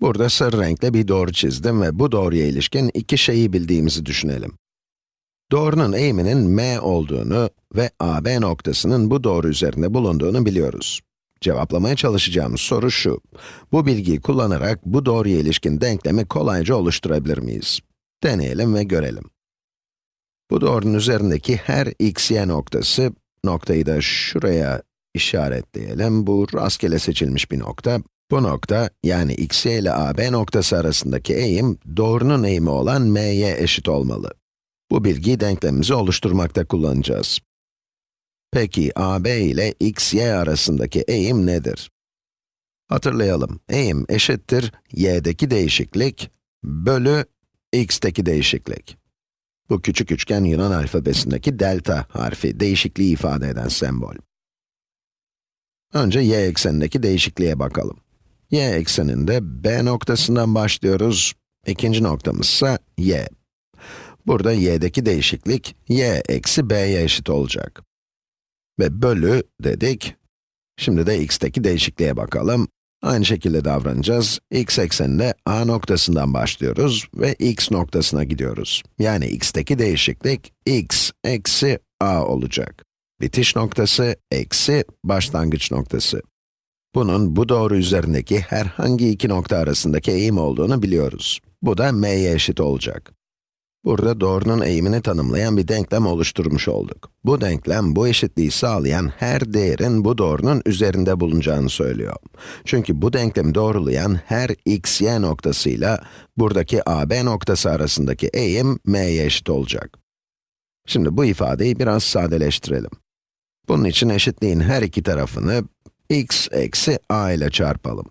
Burada sarı renkle bir doğru çizdim ve bu doğruya ilişkin iki şeyi bildiğimizi düşünelim. Doğrunun eğiminin m olduğunu ve AB noktasının bu doğru üzerinde bulunduğunu biliyoruz. Cevaplamaya çalışacağımız soru şu. Bu bilgiyi kullanarak bu doğruya ilişkin denklemi kolayca oluşturabilir miyiz? Deneyelim ve görelim. Bu doğrunun üzerindeki her x, y noktası, noktayı da şuraya işaretleyelim. Bu rastgele seçilmiş bir nokta. Bu nokta, yani x, ile AB noktası arasındaki eğim, doğrunun eğimi olan m'ye eşit olmalı. Bu bilgiyi denklemimizi oluşturmakta kullanacağız. Peki, AB ile x, y arasındaki eğim nedir? Hatırlayalım, eğim eşittir y'deki değişiklik bölü x'teki değişiklik. Bu küçük üçgen Yunan alfabesindeki delta harfi, değişikliği ifade eden sembol. Önce y eksenindeki değişikliğe bakalım. Y ekseninde b noktasından başlıyoruz, ikinci noktamız ise y. Burada y'deki değişiklik, y eksi b'ye eşit olacak. Ve bölü dedik. Şimdi de x'teki değişikliğe bakalım. Aynı şekilde davranacağız. x ekseninde a noktasından başlıyoruz ve x noktasına gidiyoruz. Yani x'teki değişiklik, x eksi a olacak. Bitiş noktası, eksi başlangıç noktası. Bunun bu doğru üzerindeki herhangi iki nokta arasındaki eğim olduğunu biliyoruz. Bu da m'ye eşit olacak. Burada doğrunun eğimini tanımlayan bir denklem oluşturmuş olduk. Bu denklem, bu eşitliği sağlayan her değerin bu doğrunun üzerinde bulunacağını söylüyor. Çünkü bu denklemi doğrulayan her x, y noktasıyla buradaki a, b noktası arasındaki eğim m'ye eşit olacak. Şimdi bu ifadeyi biraz sadeleştirelim. Bunun için eşitliğin her iki tarafını x eksi a ile çarpalım.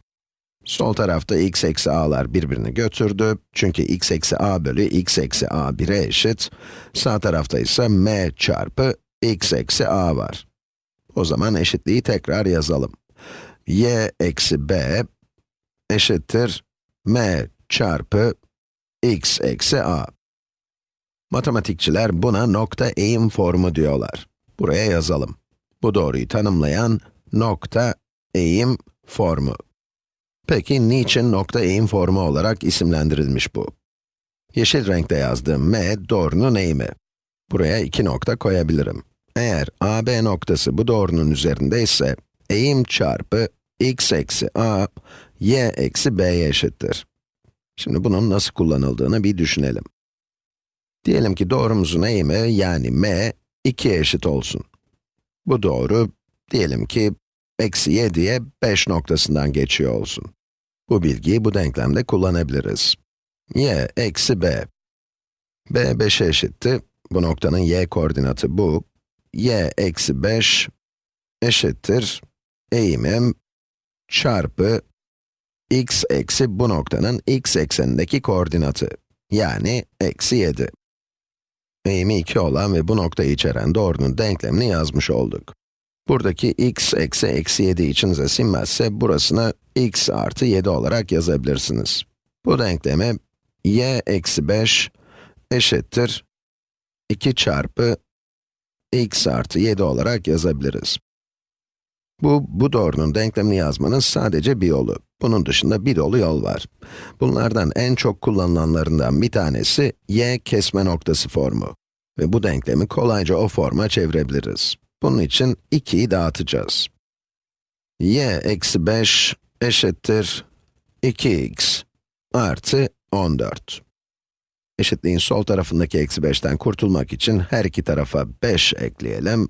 Sol tarafta x eksi a'lar birbirini götürdü. Çünkü x eksi a bölü x eksi a 1'e eşit. Sağ tarafta ise m çarpı x eksi a var. O zaman eşitliği tekrar yazalım. y eksi b eşittir m çarpı x eksi a. Matematikçiler buna nokta eğim formu diyorlar. Buraya yazalım. Bu doğruyu tanımlayan nokta eğim formu. Peki, niçin nokta eğim formu olarak isimlendirilmiş bu? Yeşil renkte yazdığım m, doğrunun eğimi. Buraya iki nokta koyabilirim. Eğer AB noktası bu doğrunun üzerinde ise, eğim çarpı x eksi a, y eksi b'ye eşittir. Şimdi bunun nasıl kullanıldığını bir düşünelim. Diyelim ki doğrumuzun eğimi, yani m, 2'ye eşit olsun. Bu doğru, diyelim ki, eksi 7'ye 5 noktasından geçiyor olsun. Bu bilgiyi bu denklemde kullanabiliriz. y eksi b. b 5'e eşitti. Bu noktanın y koordinatı bu. y eksi 5 eşittir eğimim çarpı x eksi bu noktanın x eksenindeki koordinatı. Yani eksi 7. Eğimi 2 olan ve bu noktayı içeren doğrunun denklemini yazmış olduk. Buradaki x eksi eksi 7 içinize sinmezse, burasını x artı 7 olarak yazabilirsiniz. Bu denklemi y eksi 5 eşittir 2 çarpı x artı 7 olarak yazabiliriz. Bu, bu doğrunun denklemini yazmanın sadece bir yolu. Bunun dışında bir dolu yol var. Bunlardan en çok kullanılanlarından bir tanesi y kesme noktası formu. Ve bu denklemi kolayca o forma çevirebiliriz. Bunun için 2'yi dağıtacağız. y eksi 5 eşittir 2x artı 14. Eşitliğin sol tarafındaki eksi 5'ten kurtulmak için her iki tarafa 5 ekleyelim.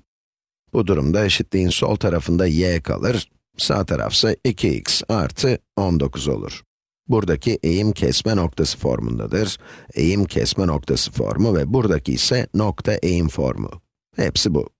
Bu durumda eşitliğin sol tarafında y kalır, sağ tarafsa 2x artı 19 olur. Buradaki eğim kesme noktası formundadır. Eğim kesme noktası formu ve buradaki ise nokta eğim formu. Hepsi bu.